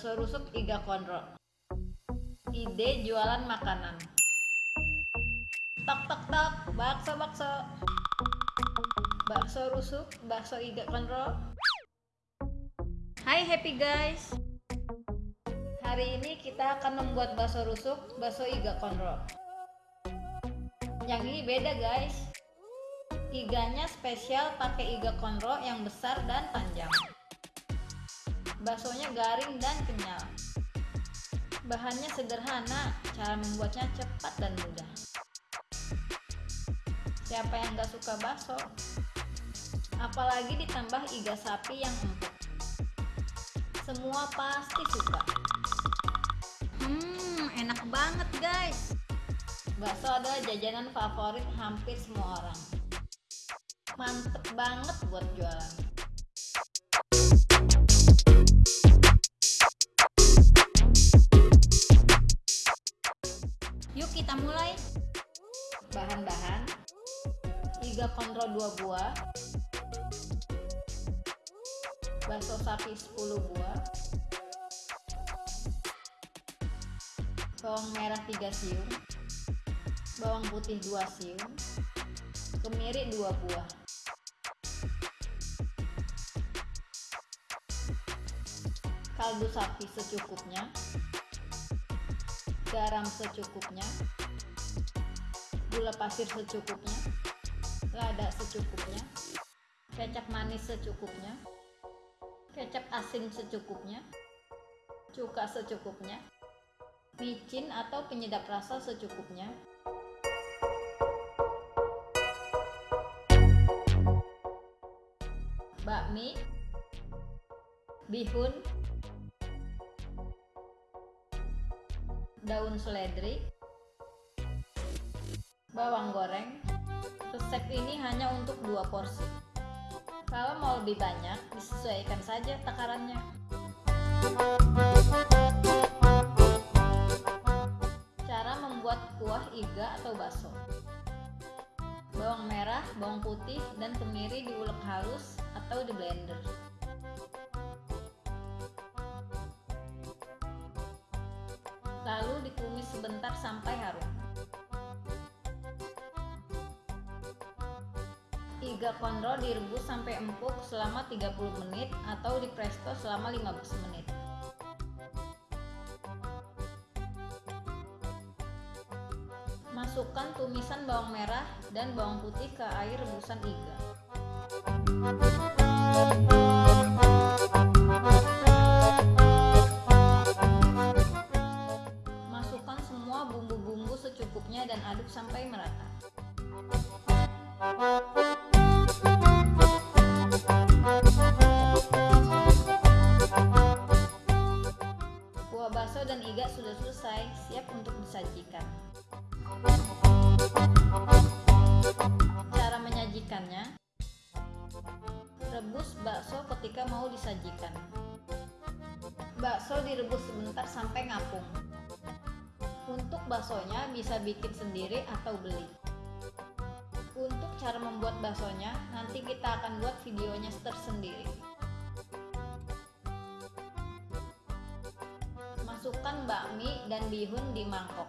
Bakso rusuk Iga Konro. Ide jualan makanan. Tok tok tok, bakso bakso. Bakso rusuk, bakso Iga Konro. Hai happy guys. Hari ini kita akan membuat bakso rusuk, bakso Iga Konro. Yang ini beda guys. Iganya spesial pakai iga konro yang besar dan panjang. Baksonya garing dan kenyal. Bahannya sederhana, cara membuatnya cepat dan mudah. Siapa yang gak suka bakso? Apalagi ditambah iga sapi yang empuk. Semua pasti suka. Hmm, enak banget guys. Bakso adalah jajanan favorit hampir semua orang. Mantep banget buat jualan. 3 kontrol 2 buah. Bakso sapi 10 buah. Bawang merah 3 siung. Bawang putih 2 siung. Kemiri 2 buah. Kaldu sapi secukupnya. Garam secukupnya. Gula pasir secukupnya. Lada secukupnya. Kecap manis secukupnya. Kecap asin secukupnya. Cuka secukupnya. Micin atau penyedap rasa secukupnya. bakmi, bihun, daun seledri, bawang goreng. Resep ini hanya untuk dua porsi. Kalau mau lebih banyak, disesuaikan saja takarannya. Cara membuat kuah iga atau bakso bawang merah, bawang putih, dan kemiri diulek halus atau di blender. Lalu ditumis sebentar sampai harum. Iga konro direbus sampai empuk selama 30 menit atau di presto selama 15 menit. Masukkan tumisan bawang merah dan bawang putih ke air rebusan iga. Ngapung. Untuk baksonya bisa bikin sendiri atau beli. Untuk cara membuat baksonya nanti kita akan buat videonya tersendiri. Masukkan bakmi dan bihun di mangkok.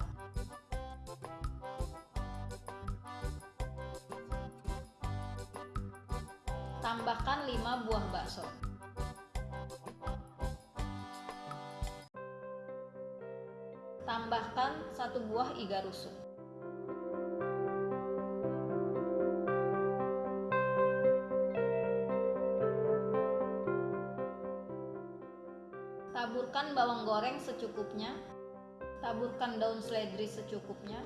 Tambahkan 5 buah bakso. Tambahkan satu buah iga rusuk. Taburkan bawang goreng secukupnya. Taburkan daun seledri secukupnya.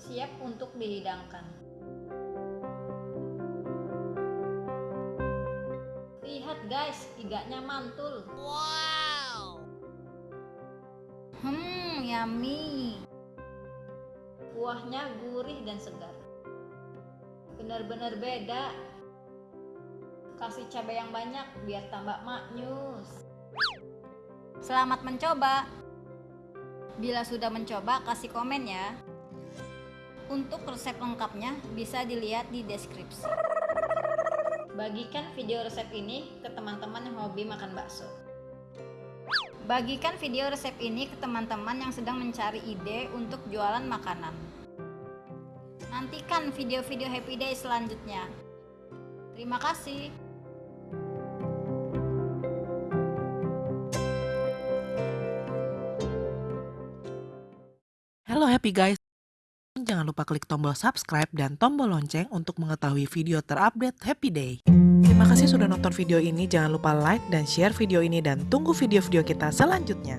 Siap untuk dihidangkan. Lihat guys, iganya mantul. Wow. Hmm, yummy. Kuahnya gurih dan segar. Benar-benar beda. Kasih cabai yang banyak biar tambah maknyus. Selamat mencoba. Bila sudah mencoba, kasih komen ya. Untuk resep lengkapnya bisa dilihat di deskripsi. Bagikan video resep ini ke teman-teman yang hobi makan bakso. Bagikan video resep ini ke teman-teman yang sedang mencari ide untuk jualan makanan. Nantikan video-video Happy Day selanjutnya. Terima kasih. Halo Happy Guys, jangan lupa klik tombol subscribe dan tombol lonceng untuk mengetahui video terupdate Happy Day. Terima kasih sudah nonton video ini, jangan lupa like dan share video ini dan tunggu video-video kita selanjutnya.